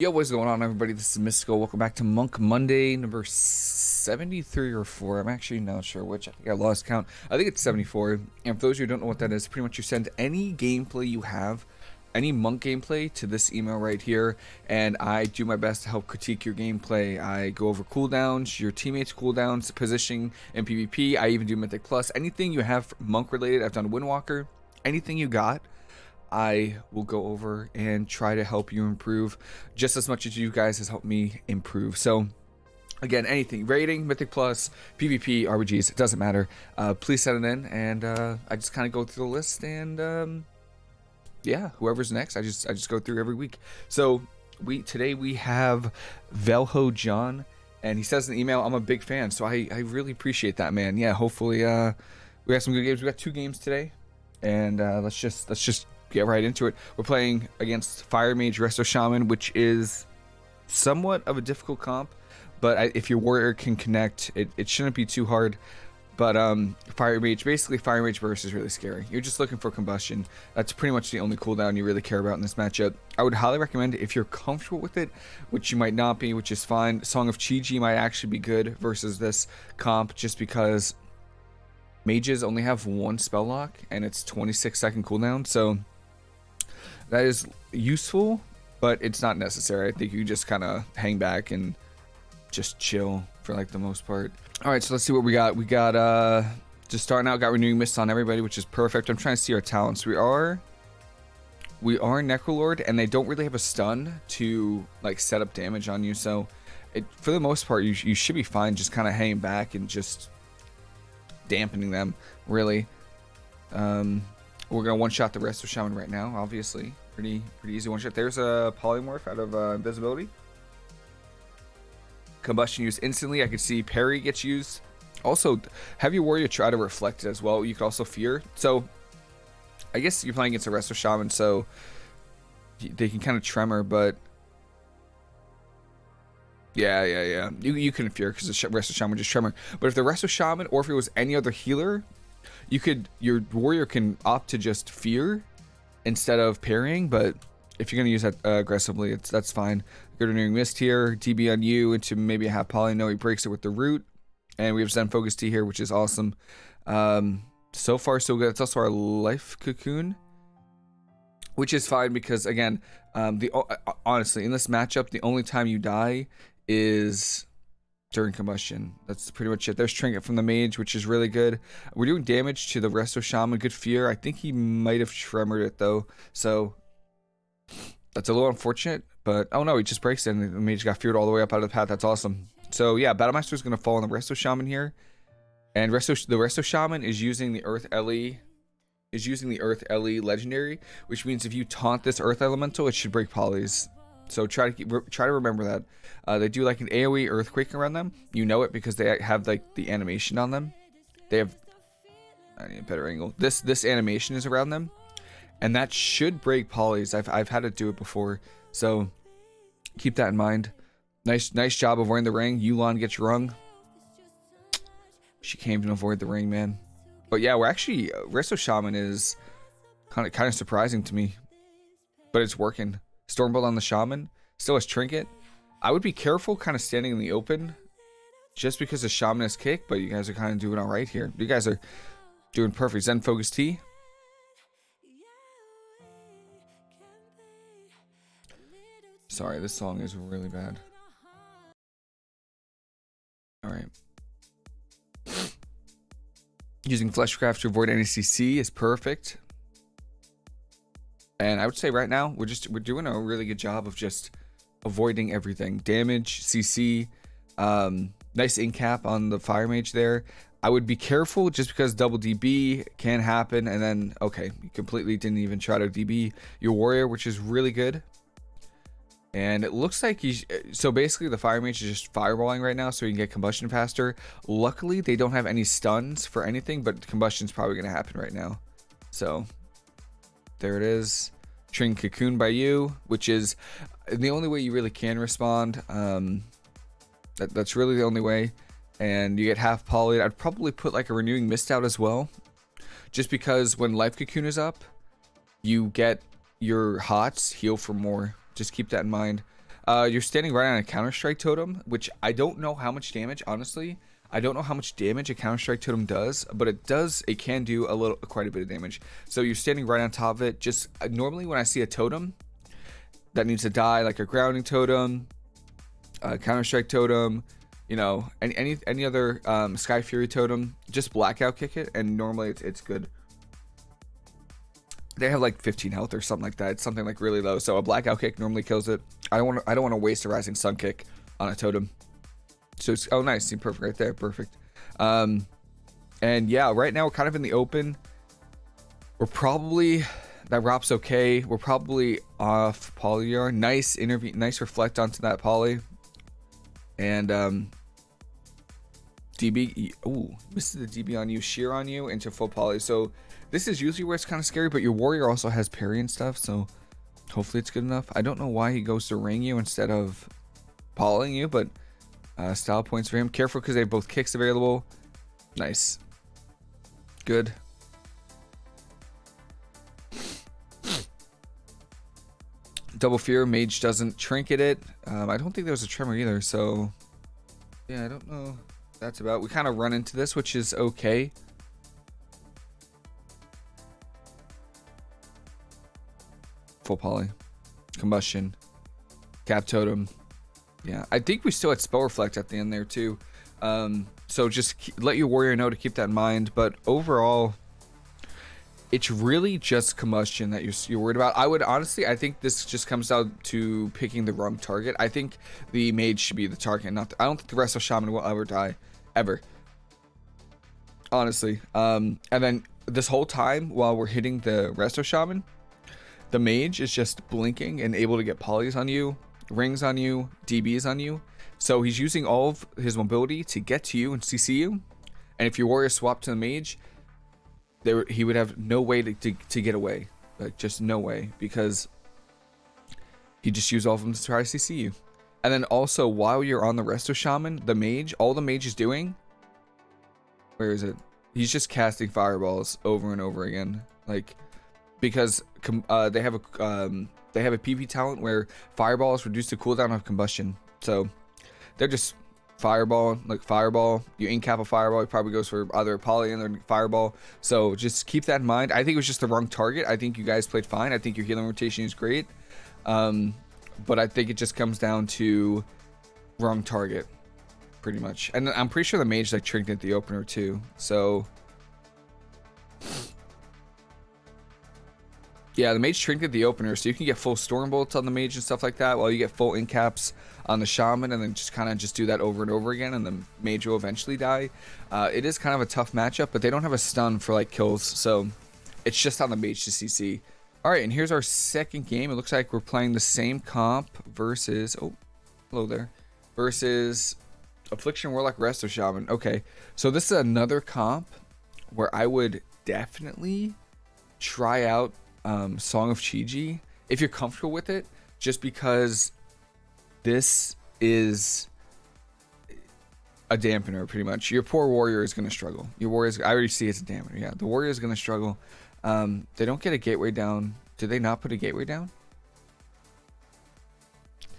Yo, what's going on, everybody? This is Mystical. Welcome back to Monk Monday, number 73 or 4. I'm actually not sure which. I think I lost count. I think it's 74. And for those of you who don't know what that is, pretty much you send any gameplay you have, any Monk gameplay, to this email right here. And I do my best to help critique your gameplay. I go over cooldowns, your teammates' cooldowns, positioning in PvP. I even do Mythic Plus. Anything you have Monk related, I've done Windwalker. Anything you got. I will go over and try to help you improve just as much as you guys has helped me improve. So again, anything rating, Mythic Plus, PvP, RBGs, it doesn't matter. Uh, please send it in, and uh, I just kind of go through the list, and um, yeah, whoever's next, I just I just go through every week. So we today we have Velho John, and he says in the email, I'm a big fan, so I I really appreciate that, man. Yeah, hopefully uh, we got some good games. We got two games today, and uh, let's just let's just get right into it. We're playing against Fire Mage Resto Shaman, which is somewhat of a difficult comp, but I, if your warrior can connect, it, it shouldn't be too hard. But um, Fire Mage, basically Fire Mage Burst is really scary. You're just looking for combustion. That's pretty much the only cooldown you really care about in this matchup. I would highly recommend if you're comfortable with it, which you might not be, which is fine. Song of Chi-Ji might actually be good versus this comp just because mages only have one spell lock and it's 26 second cooldown. So that is useful, but it's not necessary. I think you just kind of hang back and just chill for like the most part. All right, so let's see what we got. We got uh just starting out, got renewing mist on everybody, which is perfect. I'm trying to see our talents. We are we are Necrolord, and they don't really have a stun to like set up damage on you. So it for the most part, you you should be fine. Just kind of hanging back and just dampening them, really. Um, we're gonna one shot the Resto Shaman right now, obviously. Pretty pretty easy one shot. There's a polymorph out of uh, invisibility. Combustion used instantly. I could see parry gets used. Also, have your warrior try to reflect as well. You could also fear. So, I guess you're playing against a Resto Shaman, so they can kind of tremor, but yeah, yeah, yeah. You, you can fear because the Resto Shaman just tremor. But if the Resto Shaman, or if it was any other healer, you could your warrior can opt to just fear instead of parrying, but if you're gonna use that uh, aggressively, it's that's fine. Good renewing mist here, DB on you into maybe a half poly. No, he breaks it with the root, and we have Zen Focus Tea here, which is awesome. Um, so far so good. It's also our life cocoon, which is fine because again, um, the uh, honestly in this matchup, the only time you die is during combustion. That's pretty much it. There's Trinket from the Mage, which is really good. We're doing damage to the Resto Shaman. Good Fear. I think he might have tremored it, though. So, that's a little unfortunate. But, oh no, he just breaks it, and the Mage got feared all the way up out of the path. That's awesome. So, yeah, Battlemaster is going to fall on the Resto Shaman here. And Resto, the Resto Shaman is using the Earth Ellie is using the Earth Ellie legendary, which means if you taunt this Earth Elemental, it should break polys. So try to keep, try to remember that. Uh, they do like an AOE earthquake around them. You know it because they have like the animation on them. They have I need a better angle. This this animation is around them, and that should break polys. I've I've had to do it before, so keep that in mind. Nice nice job avoiding the ring. Yu'lon gets rung. She came to avoid the ring, man. But yeah, we're actually uh, Resto Shaman is kind of kind of surprising to me, but it's working. Stormbolt on the Shaman. Still has Trinket. I would be careful kind of standing in the open just because the Shaman is kick, but you guys are kind of doing all right here. You guys are doing perfect. Zen Focus Tea. Sorry, this song is really bad. Alright. Using Fleshcraft to avoid any CC is perfect. And I would say right now we're just we're doing a really good job of just avoiding everything. Damage, CC, um, nice in cap on the fire mage there. I would be careful just because double DB can happen and then okay, you completely didn't even try to DB your warrior, which is really good. And it looks like he's so basically the fire mage is just fireballing right now so he can get combustion faster. Luckily they don't have any stuns for anything, but combustion's probably gonna happen right now. So there it is. Trin Cocoon by you, which is the only way you really can respond. Um, that, that's really the only way. And you get half poly. I'd probably put like a renewing mist out as well. Just because when life cocoon is up, you get your hots heal for more. Just keep that in mind. Uh, you're standing right on a Counter Strike totem, which I don't know how much damage, honestly. I don't know how much damage a Counter Strike totem does, but it does. It can do a little, quite a bit of damage. So you're standing right on top of it. Just uh, normally when I see a totem that needs to die, like a grounding totem, a Counter Strike totem, you know, any any any other um, Sky Fury totem, just blackout kick it, and normally it's it's good. They have like 15 health or something like that. It's something like really low. So a blackout kick normally kills it. I don't want I don't want to waste a rising sun kick on a totem. So it's, oh, nice. See, perfect right there. Perfect. Um, and yeah, right now we're kind of in the open. We're probably that Rop's okay. We're probably off Polyyar. Nice interview. Nice reflect onto that poly. And um, DB. Ooh, missed the DB on you. Sheer on you into full poly. So this is usually where it's kind of scary. But your warrior also has parry and stuff. So hopefully it's good enough. I don't know why he goes to ring you instead of polying you, but uh, style points for him. Careful because they have both kicks available. Nice. Good. Double Fear, Mage doesn't trinket it. Um, I don't think there was a Tremor either, so... Yeah, I don't know that's about. We kind of run into this, which is okay. Full poly. Combustion. Cap Totem. Yeah, I think we still had Spell Reflect at the end there too. Um, so just let your warrior know to keep that in mind. But overall, it's really just combustion that you're, you're worried about. I would honestly, I think this just comes down to picking the wrong target. I think the mage should be the target, not. The, I don't think the Resto Shaman will ever die, ever. Honestly, um, and then this whole time while we're hitting the Resto Shaman, the mage is just blinking and able to get polys on you rings on you, DBs on you. So he's using all of his mobility to get to you and CC you. And if your warrior swapped to the mage, there he would have no way to, to, to get away. Like just no way because he just used all of them to try to CC you. And then also while you're on the Resto Shaman, the mage, all the mage is doing, where is it? He's just casting fireballs over and over again. Like, because uh, they have a um, they have a PvP talent where fireball is reduced to cooldown of combustion. So they're just fireball, like fireball. You incap a fireball, it probably goes for either poly and fireball. So just keep that in mind. I think it was just the wrong target. I think you guys played fine. I think your healing rotation is great. Um, but I think it just comes down to wrong target, pretty much. And I'm pretty sure the mage like tricked at the opener too. So Yeah, the mage trinket the opener, so you can get full storm bolts on the mage and stuff like that, while you get full incaps on the shaman, and then just kind of just do that over and over again, and the mage will eventually die. Uh, it is kind of a tough matchup, but they don't have a stun for like kills, so it's just on the mage to CC. All right, and here's our second game. It looks like we're playing the same comp versus oh, hello there, versus Affliction Warlock Resto Shaman. Okay, so this is another comp where I would definitely try out um, Song of Chi-Ji if you're comfortable with it, just because this is a dampener pretty much. Your poor warrior is going to struggle. Your warrior I already see it's a dampener. Yeah, the warrior is going to struggle. Um, they don't get a gateway down. Did they not put a gateway down?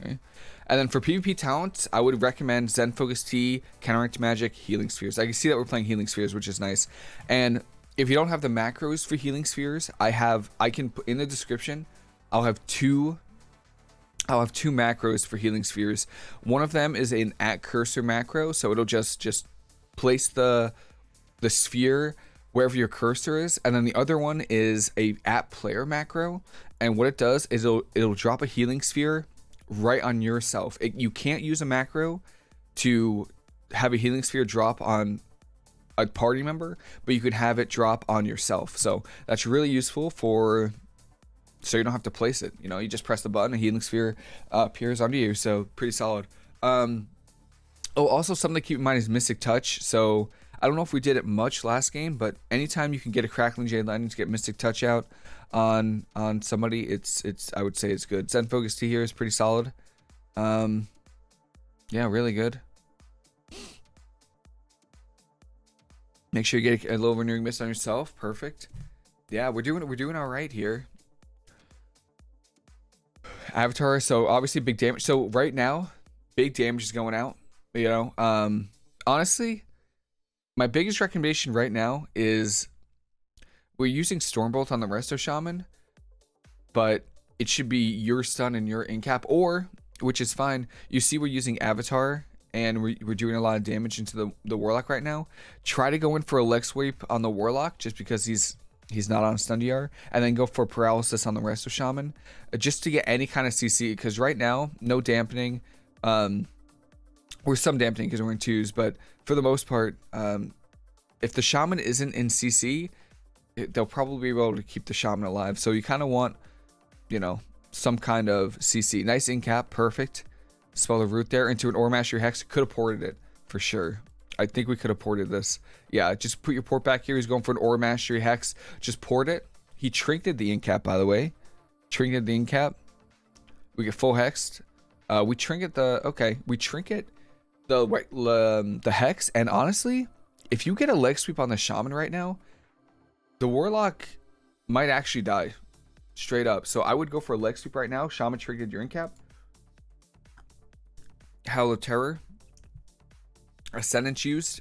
Okay. And then for PvP talents, I would recommend Zen Focus Tea, Counteract Magic, Healing Spheres. I can see that we're playing Healing Spheres, which is nice. And if you don't have the macros for healing spheres, I have I can put in the description. I'll have two I'll have two macros for healing spheres. One of them is an at cursor macro, so it'll just just place the the sphere wherever your cursor is, and then the other one is a at player macro, and what it does is it'll it'll drop a healing sphere right on yourself. It, you can't use a macro to have a healing sphere drop on a party member, but you could have it drop on yourself. So that's really useful for so you don't have to place it. You know, you just press the button, a healing sphere uh, appears onto you. So pretty solid. Um, oh, also something to keep in mind is Mystic Touch. So I don't know if we did it much last game, but anytime you can get a Crackling Jade Lightning to get Mystic Touch out on on somebody, it's it's I would say it's good. Zen Focus Tea here is pretty solid. Um, yeah, really good. Make sure you get a little renewing mist on yourself. Perfect. Yeah, we're doing we're doing all right here. Avatar. So obviously big damage. So right now, big damage is going out. You know, um, honestly, my biggest recommendation right now is we're using Stormbolt on the Resto Shaman, but it should be your stun and your incap, or which is fine. You see, we're using Avatar and we're, we're doing a lot of damage into the, the Warlock right now. Try to go in for a leg sweep on the Warlock just because he's he's not on stun DR, and then go for paralysis on the Resto Shaman uh, just to get any kind of CC. Because right now, no dampening. Um, or some dampening because we're in twos, but for the most part, um, if the shaman isn't in CC, it, they'll probably be able to keep the shaman alive. So you kind of want, you know, some kind of CC. Nice in cap, perfect. Spell the root there into an Aura Mastery Hex. Could have ported it for sure. I think we could have ported this. Yeah, just put your port back here. He's going for an Aura Mastery Hex. Just port it. He trinketed the incap, by the way. Trinketed the incap. We get full hexed. Uh, we trinket the... Okay, we trinket the um, the hex. And honestly, if you get a leg sweep on the shaman right now, the warlock might actually die straight up. So I would go for a leg sweep right now. Shaman triggered your incap. Howl of Terror. Ascendance used.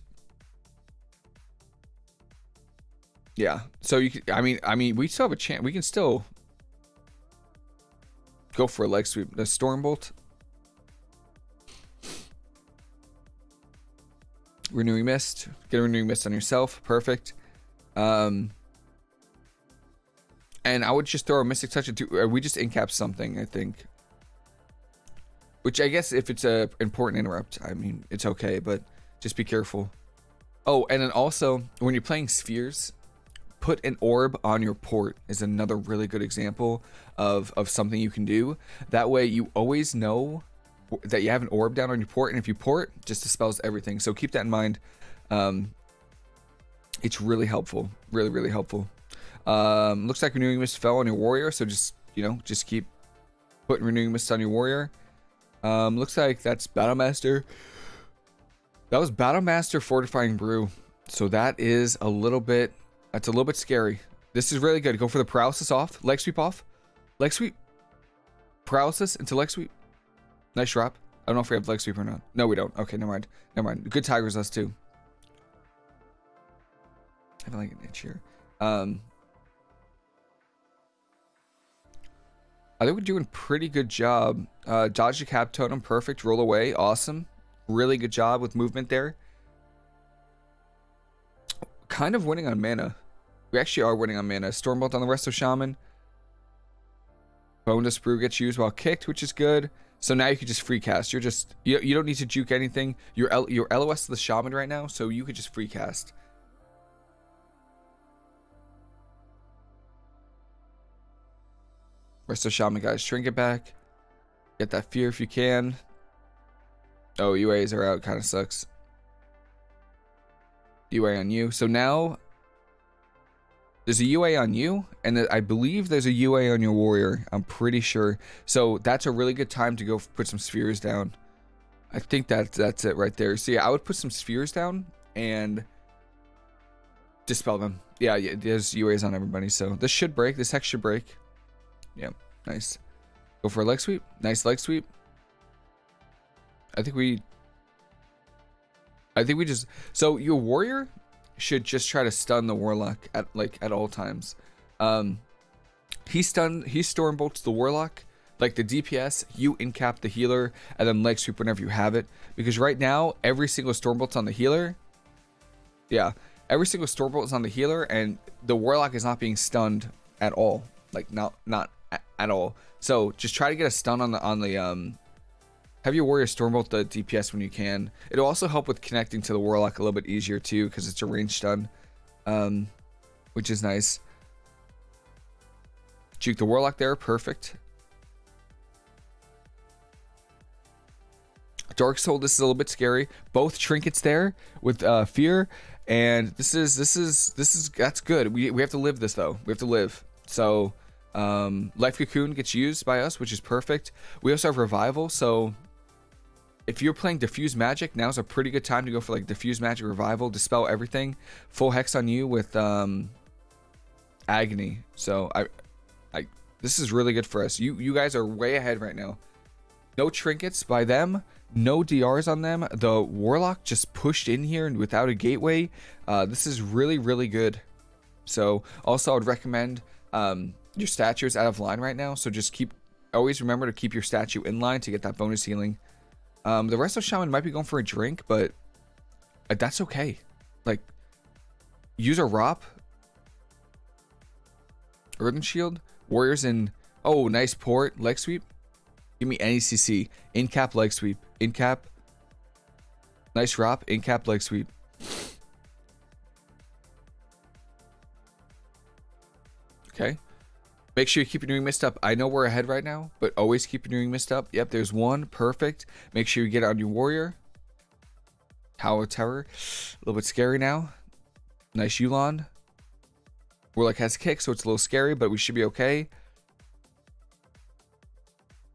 Yeah. So you I mean I mean we still have a chance. We can still go for a leg sweep. The Stormbolt. renewing mist get a renewing mist on yourself perfect um and i would just throw a mystic touch into we just incap something i think which i guess if it's a important interrupt i mean it's okay but just be careful oh and then also when you're playing spheres put an orb on your port is another really good example of of something you can do that way you always know that you have an orb down on your port, and if you port, it just dispels everything. So keep that in mind. Um, it's really helpful, really, really helpful. Um, looks like renewing mist fell on your warrior, so just you know, just keep putting renewing mist on your warrior. Um, looks like that's Battlemaster. That was Battlemaster Fortifying Brew. So that is a little bit, that's a little bit scary. This is really good. Go for the paralysis off, leg sweep off, leg sweep, paralysis into leg sweep. Nice drop. I don't know if we have leg sweep or not. No, we don't. Okay, never mind. Never mind. Good tigers, us too. I have like an itch here. Um, I think we're doing pretty good job. Uh, dodge the cap totem, perfect. Roll away, awesome. Really good job with movement there. Kind of winning on mana. We actually are winning on mana. Stormbolt on the Resto Shaman. Bonedust Brew gets used while kicked, which is good. So now you can just free cast. You're just you, you don't need to juke anything. You're L, you're LOS to the shaman right now, so you could just free cast. Resto shaman guys, shrink it back. Get that fear if you can. Oh, UAs are out, kind of sucks. UA on you. So now there's a UA on you, and I believe there's a UA on your warrior. I'm pretty sure. So that's a really good time to go put some spheres down. I think that that's it right there. Yeah, I would put some spheres down and dispel them. Yeah, yeah there's UAs on everybody. So this should break. This hex should break. Yeah, nice. Go for a leg sweep. Nice leg sweep. I think we... I think we just... So your warrior should just try to stun the warlock at like at all times. Um, he stun he storm bolts the warlock like the DPS. You incap the healer and then leg sweep whenever you have it because right now every single storm bolt's on the healer. Yeah, every single storm bolt is on the healer and the warlock is not being stunned at all. Like not not at all. So just try to get a stun on the on the um have your warrior stormbolt the DPS when you can. It'll also help with connecting to the warlock a little bit easier too, because it's a ranged stun, um, which is nice. Juke the warlock there, perfect. Dark Soul, this is a little bit scary. Both trinkets there with uh, fear, and this is this is this is that's good. We we have to live this though. We have to live. So um, Life Cocoon gets used by us, which is perfect. We also have Revival, so if you're playing diffuse magic now's a pretty good time to go for like diffuse magic revival dispel everything full hex on you with um agony so i i This is really good for us. You you guys are way ahead right now. No trinkets by them. No DRs on them. The Warlock just pushed in here without a gateway. Uh, this is really, really good. So also I would recommend um, your statue is out of line right now. So just keep, always remember to keep your statue in line to get that bonus healing. Um, the Resto Shaman might be going for a drink, but uh, that's okay. Like, use a ROP. Earthen Shield. Warriors in, oh, nice port. Leg sweep. Give me any CC. In cap leg sweep. In cap. Nice Rop, In cap leg sweep. Okay. Make sure you keep your new mist up. I know we're ahead right now, but always keep your new mist up. Yep, there's one. Perfect. Make sure you get on your warrior. Howl of Terror. A little bit scary now. Nice Yu'lon. Warlock has kick, so it's a little scary, but we should be okay.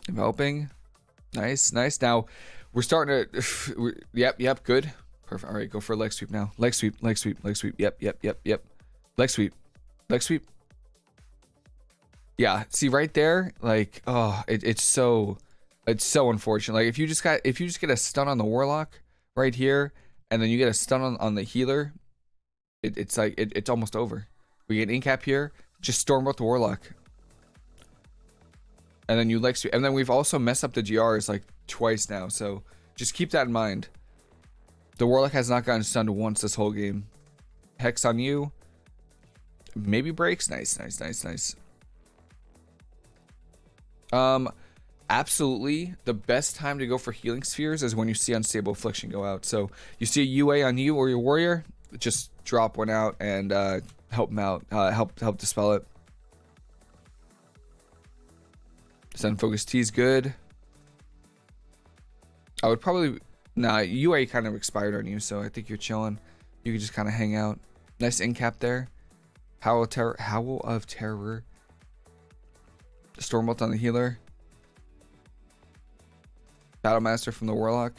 Developing. Nice, nice. Now, we're starting to... yep, yep, good. Perfect. All right, go for a leg sweep now. Leg sweep, leg sweep, leg sweep. Yep, yep, yep, yep. Leg sweep. Leg sweep. Yeah, see right there, like, oh, it, it's so... It's so unfortunate. Like, if you just got... If you just get a stun on the Warlock right here, and then you get a stun on, on the healer, it, it's like... It, it's almost over. We get incap here. Just storm out the Warlock and then you like and then we've also messed up the GRs like twice now so just keep that in mind the warlock has not gotten stunned once this whole game hex on you maybe breaks nice nice nice nice um absolutely the best time to go for healing spheres is when you see unstable affliction go out so you see a ua on you or your warrior just drop one out and uh help them out uh help help dispel it Zen Focus Tea is good. I would probably... Nah, UA kind of expired on you, so I think you're chilling. You can just kind of hang out. Nice in cap there. Howl of Terror. Howl of Terror. Stormbolt on the healer. Battlemaster from the Warlock.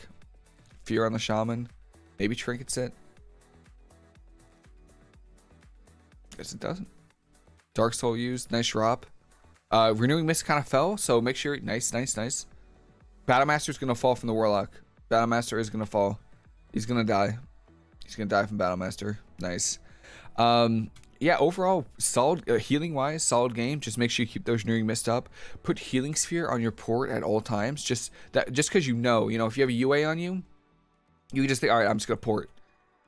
Fear on the Shaman. Maybe Trinket Set. Guess it doesn't. Dark Soul used. Nice drop. Uh, Renewing Mist kind of fell, so make sure. Nice, nice, nice. Battlemaster is going to fall from the Warlock. Battlemaster is going to fall. He's going to die. He's going to die from Battlemaster. Nice. Um, yeah, overall, solid uh, healing wise, solid game. Just make sure you keep those renewing mist up. Put healing sphere on your port at all times. Just that, just because you know, you know, if you have a UA on you, you can just think, all right, I'm just gonna port,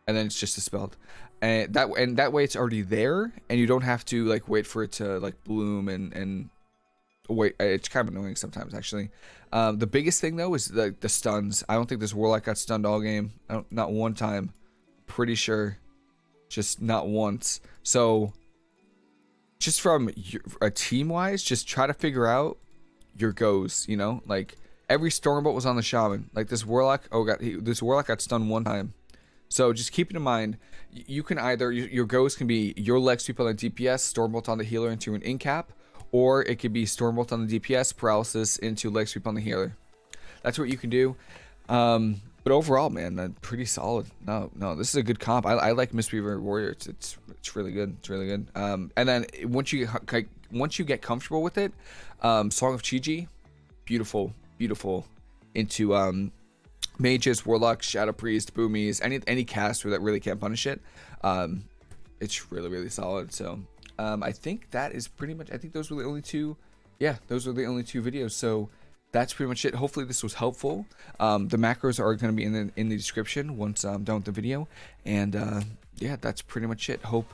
and then it's just dispelled. And that and that way it's already there and you don't have to like wait for it to like bloom and and wait it's kind of annoying sometimes actually. Um, the biggest thing though is the the stuns. I don't think this warlock got stunned all game. Not one time. Pretty sure just not once so just from a team wise just try to figure out your goes you know like every stormbolt was on the shaman like this warlock oh god he, this warlock got stunned one time so just keep it in mind, you can either, your goes can be your leg sweep on the DPS, Stormbolt on the healer into an incap, or it could be Stormbolt on the DPS, paralysis into leg sweep on the healer. That's what you can do. Um, but overall, man, uh, pretty solid. No, no, this is a good comp. I, I like Mistweaver Warrior. It's, it's it's really good. It's really good. Um, and then once you once you get comfortable with it, um, Song of Chi-Ji, beautiful, beautiful. Into um, mages, warlocks, shadow priest, boomies, any any caster that really can't punish it. Um, it's really really solid. So um, I think that is pretty much. I think those were the only two. Yeah, those were the only two videos. So that's pretty much it. Hopefully this was helpful. Um, the macros are going to be in the in the description once I'm done with the video. And uh, yeah, that's pretty much it. Hope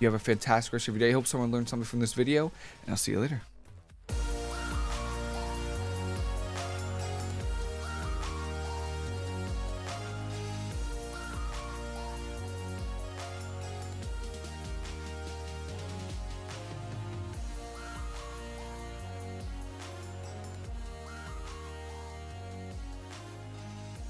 you have a fantastic rest of your day. Hope someone learned something from this video, and I'll see you later.